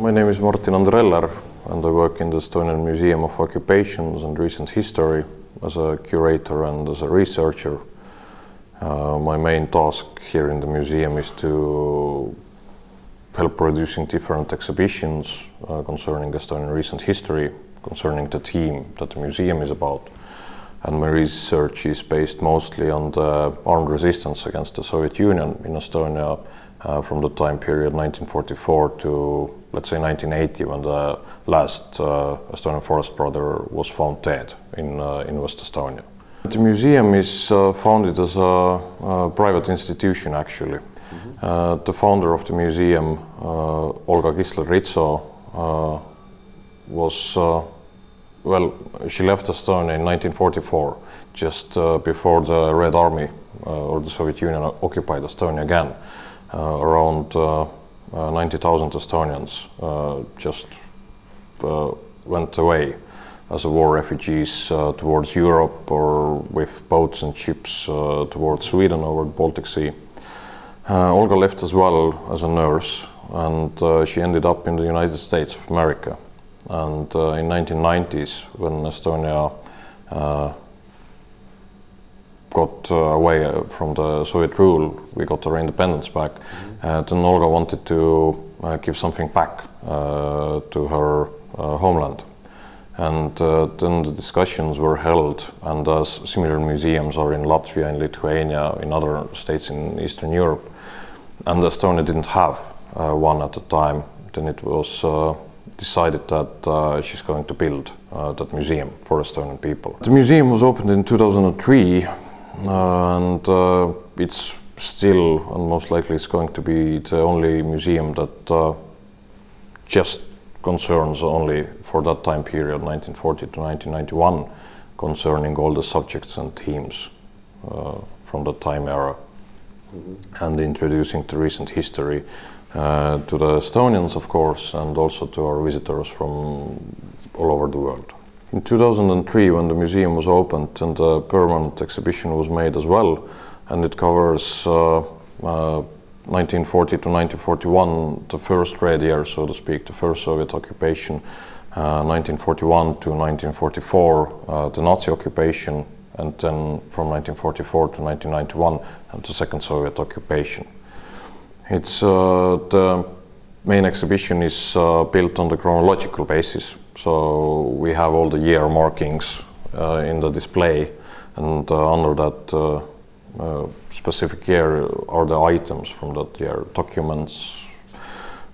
My name is Martin Andreller and I work in the Estonian Museum of Occupations and Recent History as a curator and as a researcher. Uh, my main task here in the museum is to help producing different exhibitions uh, concerning Estonian recent history, concerning the theme that the museum is about. And my research is based mostly on the armed resistance against the Soviet Union in Estonia uh, from the time period 1944 to, let's say, 1980, when the last uh, Estonian forest brother was found dead in, uh, in West Estonia. The museum is uh, founded as a, a, private institution, actually. Mm -hmm. the founder of the museum, uh, Olga Kistler-Ritso, was well, she left Estonia in 1944, just uh, before the Red Army uh, or the Soviet Union occupied Estonia again. Uh, around 90,000 Estonians just went away as war refugees uh, towards Europe or with boats and ships uh, towards Sweden over the Baltic Sea. Uh, Olga left as well as a nurse and she ended up in the United States of America. And in 1990s, when Estonia got uh, away from the Soviet rule, we got our independence back, mm -hmm. then Olga wanted to give something back to her homeland. And uh, then the discussions were held, and as similar museums are in Latvia, in Lithuania, in other states in Eastern Europe, and Estonia didn't have uh, one at the time, then it was uh, decided that uh, she's going to build uh, that museum for Estonian people. The museum was opened in 2003, uh, and it's still, and most likely it's going to be the only museum that just concerns only for that time period, 1940 to 1991, concerning all the subjects and themes uh, from that time era, mm -hmm. and introducing the recent history uh, to the Estonians, of course, and also to our visitors from all over the world. In 2003, when the museum was opened and the permanent exhibition was made as well, and it covers uh, uh 1940 to 1941, the first red year, so to speak, the first Soviet occupation, uh, 1941 to 1944, uh, the Nazi occupation, and then from 1944 to 1991, and the second Soviet occupation. It's uh, the main exhibition is uh, built on the chronological basis, so we have all the year markings uh, in the display, and uh, under that uh, specific year are the items from that year, documents,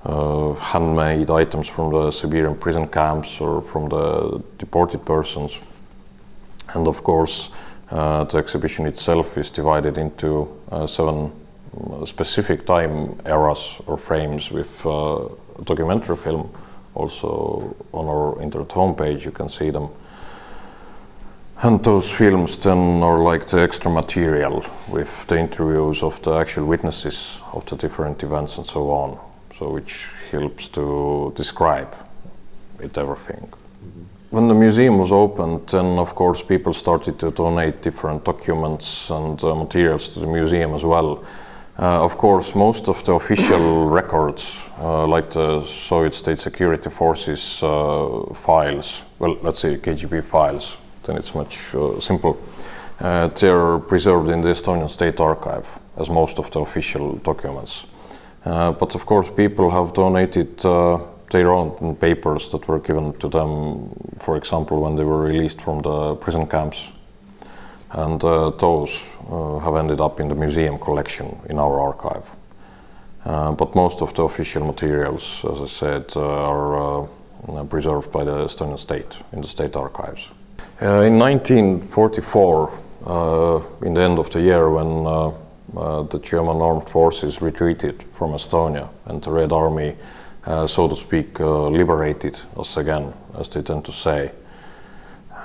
uh, handmade items from the Siberian prison camps or from the deported persons. And of course, uh, the exhibition itself is divided into uh, seven uh, specific time eras or frames with uh, documentary film. Also on our internet homepage you can see them. And those films then are like the extra material with the interviews of the actual witnesses of the different events and so on. So which helps to describe it everything. Mm -hmm. When the museum was opened, then of course people started to donate different documents and uh, materials to the museum as well. Uh, of course, most of the official records, uh, like the Soviet State Security Forces uh, files, well, let's say KGB files, then it's much uh, simple. Uh, they're preserved in the Estonian State Archive, as most of the official documents. Uh, but of course, people have donated their own papers that were given to them, for example, when they were released from the prison camps. And uh, those uh, have ended up in the museum collection in our archive. Uh, but most of the official materials, as I said, are preserved by the Estonian state in the state archives. Uh, in 1944, uh, in the end of the year when uh, the German armed forces retreated from Estonia and the Red Army, so to speak, liberated us again, as they tend to say.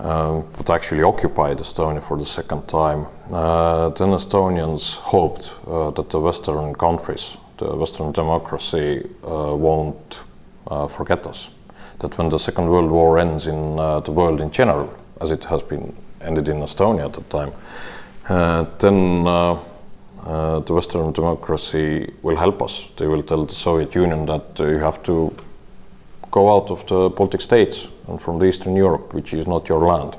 Um, but actually occupied Estonia for the second time. Uh, then Estonians hoped uh, that the Western countries, the Western democracy, uh, won't forget us. That when the Second World War ends in the world in general, as it has been ended in Estonia at the time, uh, then uh, uh, the Western democracy will help us. They will tell the Soviet Union that you have to go out of the Baltic states from the Eastern Europe, which is not your land.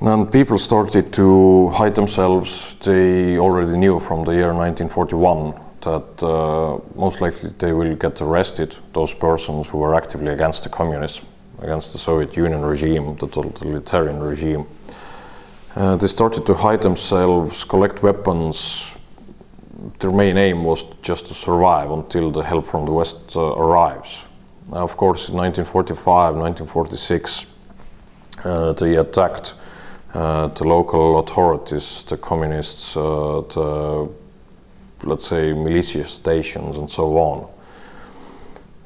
And people started to hide themselves. They already knew from the year 1941 that uh, most likely they will get arrested, those persons who were actively against the communism, against the Soviet Union regime, the totalitarian regime. Uh, they started to hide themselves, collect weapons. Their main aim was just to survive until the help from the West uh, arrives. Of course, in 1945, 1946, uh, they attacked uh, the local authorities, the communists, uh, the let's say, militia stations and so on.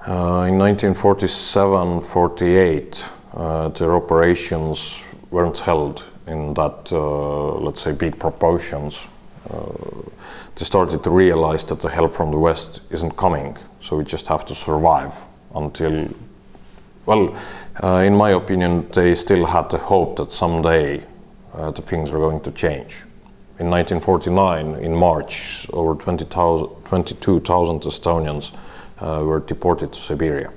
Uh, in 1947-48, uh, their operations weren't held in that, uh, let's say, big proportions. They started to realize that the help from the West isn't coming, so we just have to survive until, well, uh, in my opinion, they still had the hope that someday uh, the things were going to change in 1949, in March, over 22,000 Estonians uh, were deported to Siberia.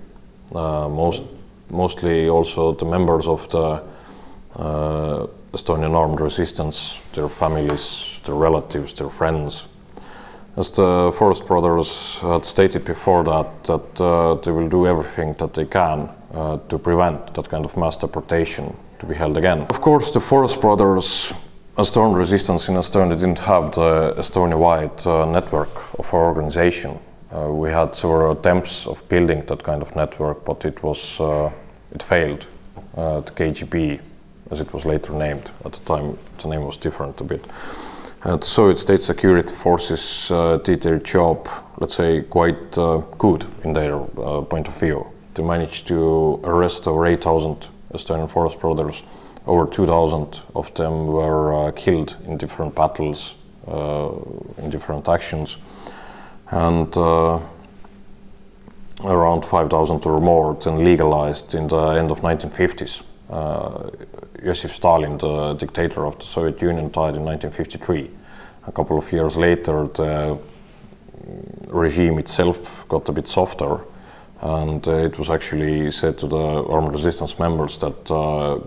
Uh, most, mostly also the members of the uh, Estonian armed resistance, their families, their relatives, their friends. As the Forest Brothers had stated before that, that uh, they will do everything that they can uh, to prevent that kind of mass deportation to be held again. Of course, the Forest Brothers Estonian resistance in Estonia didn't have the Estonia-wide uh, network of our organization. Uh, we had several attempts of building that kind of network, but it was uh, it failed. Uh, the KGB, as it was later named at the time, the name was different a bit. Uh, the Soviet state security forces uh, did their job, let's say, quite good in their point of view. They managed to arrest over 8,000 Estonian forest brothers over 2,000 of them were uh, killed in different battles, uh, in different actions, and uh, around 5,000 or more then legalized in the end of 1950s. Uh, Joseph Stalin, the dictator of the Soviet Union, died in 1953. A couple of years later, the regime itself got a bit softer, and uh, it was actually said to the armed resistance members that uh,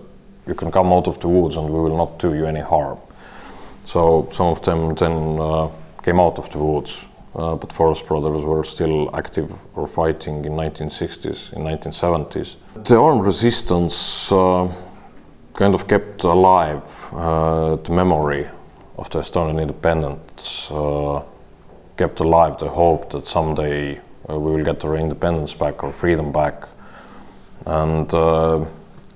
you can come out of the woods and we will not do you any harm. So some of them then uh, came out of the woods, uh, but Forest Brothers were still active or fighting in 1960s, in 1970s. The armed resistance uh, kind of kept alive uh, the memory of the Estonian independence, uh, kept alive the hope that someday uh, we will get our independence back or freedom back. And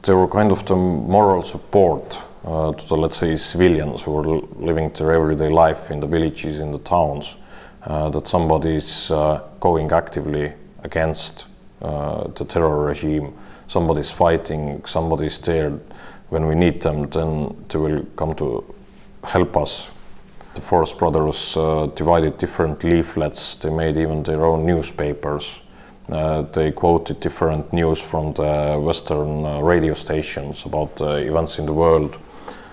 they were kind of the moral support uh, to the, let's say, civilians who were living their everyday life in the villages, in the towns, uh, that somebody is uh, going actively against the terror regime, somebody's fighting, somebody's there. When we need them, then they will come to help us. The Forest Brothers uh, divided different leaflets, they made even their own newspapers uh, they quoted different news from the Western uh, radio stations about events in the world.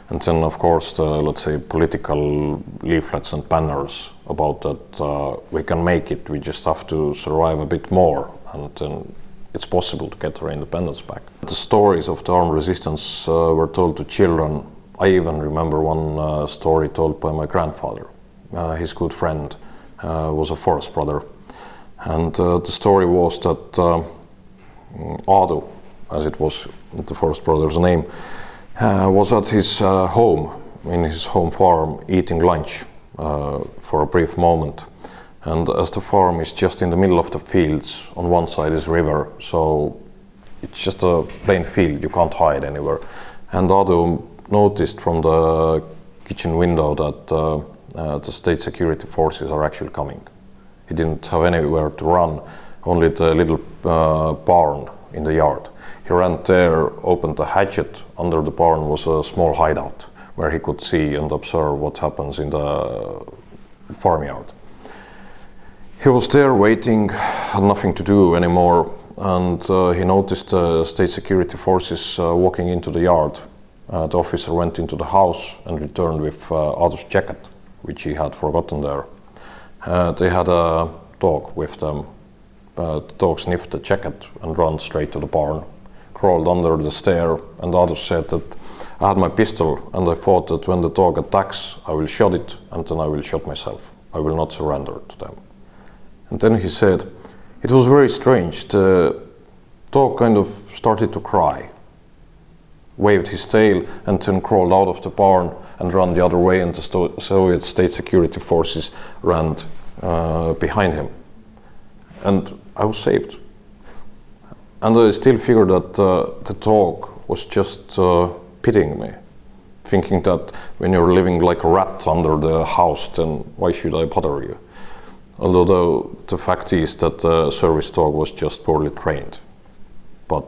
And then, of course, the, let's say, political leaflets and banners about that uh, we can make it, we just have to survive a bit more, and then it's possible to get our independence back. The stories of the armed resistance uh, were told to children. I even remember one uh, story told by my grandfather. his good friend was a forest brother and uh, the story was that uh, Aadu, as it was the Forest Brothers' name, uh, was at his uh, home, in his home farm, eating lunch uh, for a brief moment. And as the farm is just in the middle of the fields, on one side is river, so it's just a plain field, you can't hide anywhere. And Aadu noticed from the kitchen window that uh, the state security forces are actually coming. He didn't have anywhere to run, only the little uh, barn in the yard. He ran there, opened the hatchet. Under the barn was a small hideout where he could see and observe what happens in the farmyard. He was there waiting, had nothing to do anymore, and uh, he noticed the state security forces uh, walking into the yard. Uh, the officer went into the house and returned with uh, Aadu's jacket, which he had forgotten there. Uh, they had a dog with them, Uh, the dog sniffed the jacket and ran straight to the barn, crawled under the stair, and others said that I had my pistol and I thought that when the dog attacks, I will shot it and then I will shoot myself. I will not surrender to them. And then he said, it was very strange. The dog kind of started to cry, waved his tail, and then crawled out of the barn and ran the other way, and the Soviet state security forces ran uh, behind him. And I was saved. And I still figure that uh, the dog was just uh, pitying me, thinking that when you're living like a rat under the house, then why should I bother you? Although the fact is that the service dog was just poorly trained. But,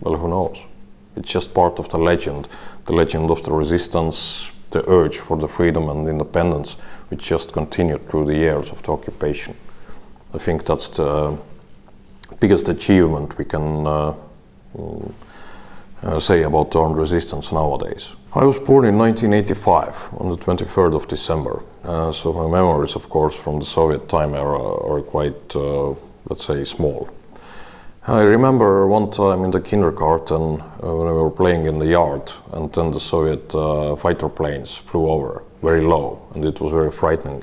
well, who knows? It's just part of the legend, the legend of the resistance, the urge for the freedom and independence, which just continued through the years of the occupation. I think that's the biggest achievement we can uh, uh, say about armed resistance nowadays. I was born in 1985 on the 23rd of December, uh, so my memories, of course, from the Soviet time era are quite, uh, let's say, small. I remember one time in the kindergarten uh, when we were playing in the yard, and then the Soviet uh, fighter planes flew over very low, and it was very frightening.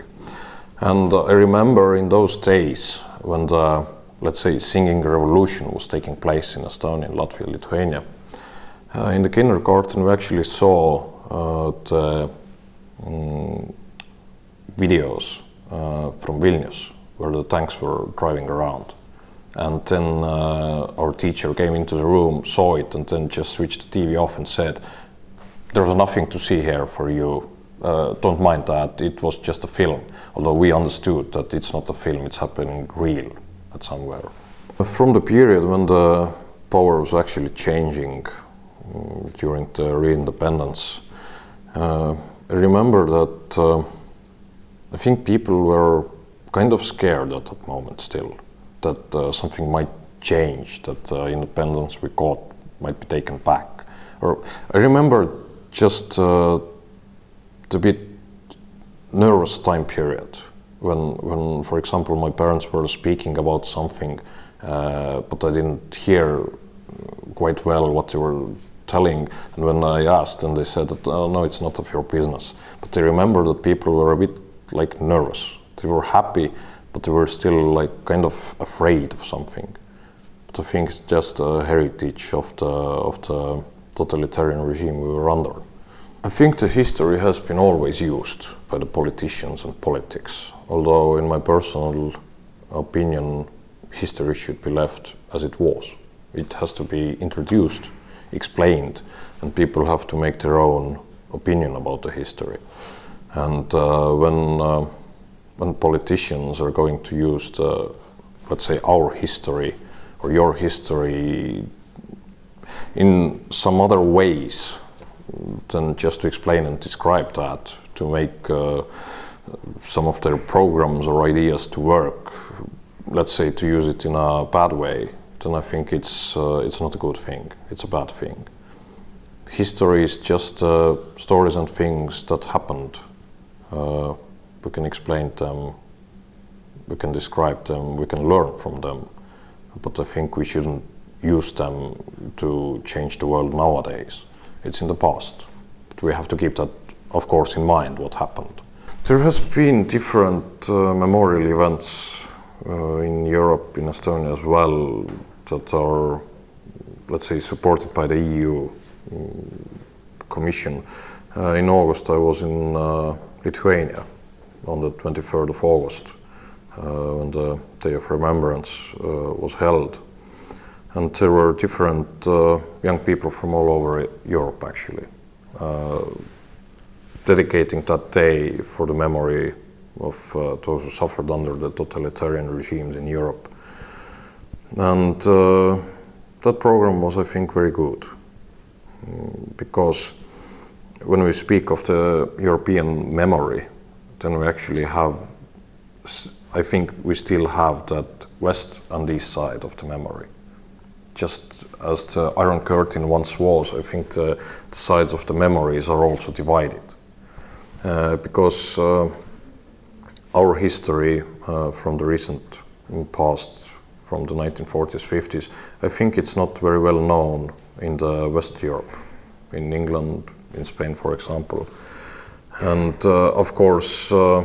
And uh, I remember in those days when the, let's say, singing revolution was taking place in Estonia, Latvia, Lithuania. Uh, in the kindergarten, we actually saw uh, the um, videos uh, from Vilnius, where the tanks were driving around. And then our teacher came into the room, saw it, and then just switched the TV off and said, There's nothing to see here for you. Uh, don't mind that, it was just a film. Although we understood that it's not a film, it's happening real at somewhere. From the period when the power was actually changing during the re-independence. Uh, I remember that uh, I think people were kind of scared at that moment still, that uh, something might change, that uh, independence we got might be taken back. Or I remember just uh, the bit nervous time period when, when, for example, my parents were speaking about something, uh, but I didn't hear quite well what they were telling. And when I asked, and they said that oh, no, it's not of your business. But I remember that people were a bit like nervous. They were happy, but they were still like kind of afraid of something. But I think it's just a heritage of the of the totalitarian regime we were under. I think the history has been always used by the politicians and politics. Although, in my personal opinion, history should be left as it was. It has to be introduced explained, and people have to make their own opinion about the history. And uh, when uh, when politicians are going to use the, let's say, our history or your history in some other ways than just to explain and describe that, to make uh, some of their programs or ideas to work, let's say to use it in a bad way, then I think it's uh, it's not a good thing. It's a bad thing. History is just uh, stories and things that happened. Uh, we can explain them, we can describe them, we can learn from them, but I think we shouldn't use them to change the world nowadays. It's in the past. But we have to keep that, of course, in mind what happened. There has been different uh, memorial events uh, in Europe, in Estonia as well, that are, let's say, supported by the EU mm, Commission. Uh, in August, I was in uh, Lithuania on the 23rd of August uh, when the Day of Remembrance uh, was held. And there were different uh, young people from all over Europe, actually, dedicating that day for the memory of those who suffered under the totalitarian regimes in Europe. And uh, that program was, I think, very good mm, because when we speak of the European memory, then we actually have, I think we still have that west and east side of the memory. Just as the Iron Curtain once was, I think the, the sides of the memories are also divided. Uh, because uh, our history uh, from the recent past from the 1940s, 50s, I think it's not very well known in the West Europe, in England, in Spain, for example. And uh, of course, uh,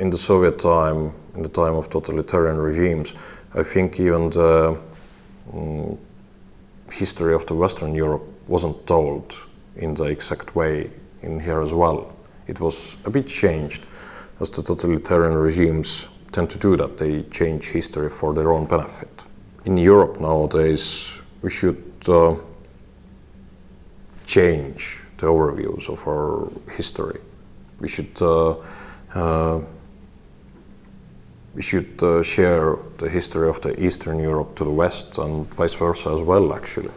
in the Soviet time, in the time of totalitarian regimes, I think even the um, history of the Western Europe wasn't told in the exact way in here as well. It was a bit changed as the totalitarian regimes tend to do that. They change history for their own benefit. In Europe nowadays, we should uh, change the overviews of our history. We should uh, uh, we should uh, share the history of the Eastern Europe to the West and vice versa as well, actually.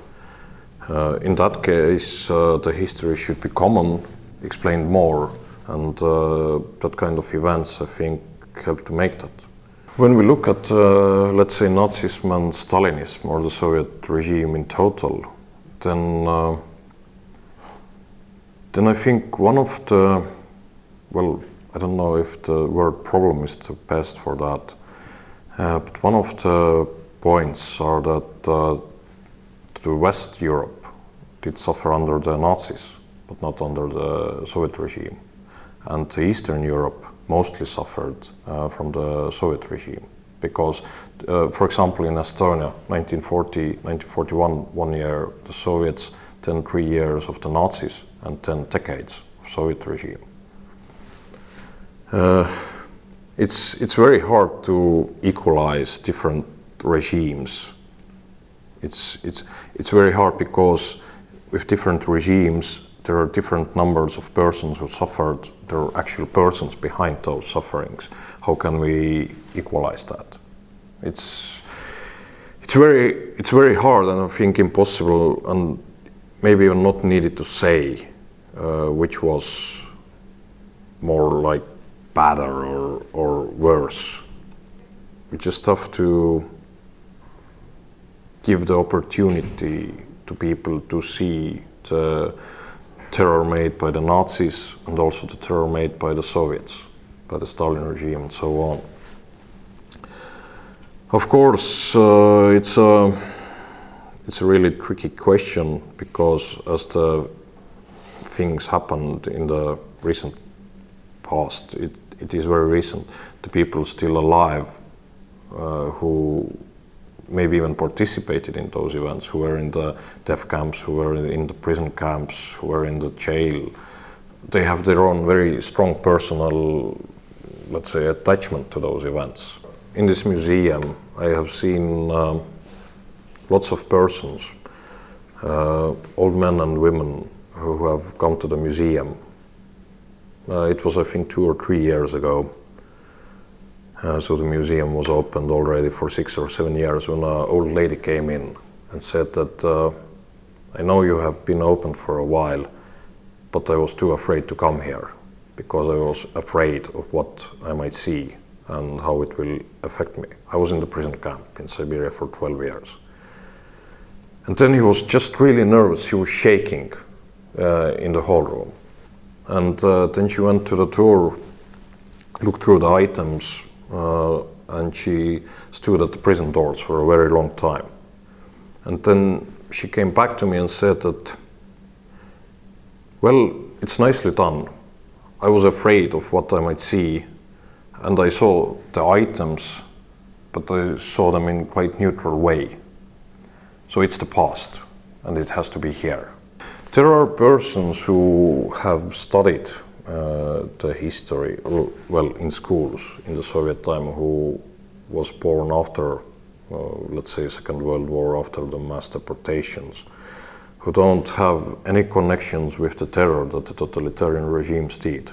Uh, in that case, uh, the history should be common, explained more, and that kind of events, I think, help to make that. When we look at, uh, let's say, Nazism and Stalinism, or the Soviet regime in total, then, uh, then I think one of the, well, I don't know if the word problem is the best for that, uh, but one of the points are that uh, the West Europe did suffer under the Nazis, but not under the Soviet regime. And Eastern Europe mostly suffered uh, from the Soviet regime. Because, uh, for example, in Estonia, 1940, 1941, one year, the Soviets, then three years of the Nazis, and 10 decades of Soviet regime. Uh, it's, it's very hard to equalize different regimes. It's, it's, it's very hard because with different regimes, there are different numbers of persons who suffered. There are actual persons behind those sufferings. How can we equalize that? It's, it's, very, it's very hard and I think impossible and maybe even not needed to say uh, which was more like better or, or worse. We just have to give the opportunity to people to see the terror made by the Nazis and also the terror made by the Soviets, by the Stalin regime and so on. Of course, uh, it's a it's a really tricky question because as the things happened in the recent past, it, it is very recent. The people still alive uh, who maybe even participated in those events, who were in the death camps, who were in the prison camps, who were in the jail, they have their own very strong personal, let's say, attachment to those events. In this museum, I have seen um, lots of persons, uh, old men and women, who have come to the museum. Uh, it was, I think, two or three years ago. Uh, so the museum was opened already for six or seven years when an old lady came in and said that uh, I know you have been open for a while, but I was too afraid to come here because I was afraid of what I might see and how it will affect me. I was in the prison camp in Siberia for 12 years. And then he was just really nervous. He was shaking uh, in the hall room. And uh, then she went to the tour, looked through the items, uh, and she stood at the prison doors for a very long time. And then she came back to me and said that, well, it's nicely done. I was afraid of what I might see, and I saw the items, but I saw them in quite neutral way. So it's the past, and it has to be here. There are persons who have studied uh, the history, well, in schools in the Soviet time, who was born after, uh, let's say, Second World War, after the mass deportations, who don't have any connections with the terror that the totalitarian regimes did.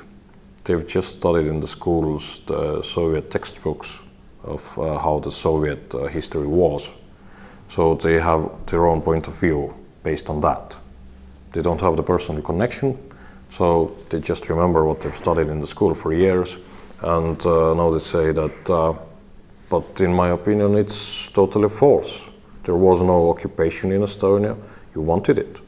They've just studied in the schools the Soviet textbooks of uh, how the Soviet uh, history was. So they have their own point of view based on that. They don't have the personal connection, so they just remember what they've studied in the school for years, and uh, now they say that, uh, but in my opinion, it's totally false. There was no occupation in Estonia. You wanted it.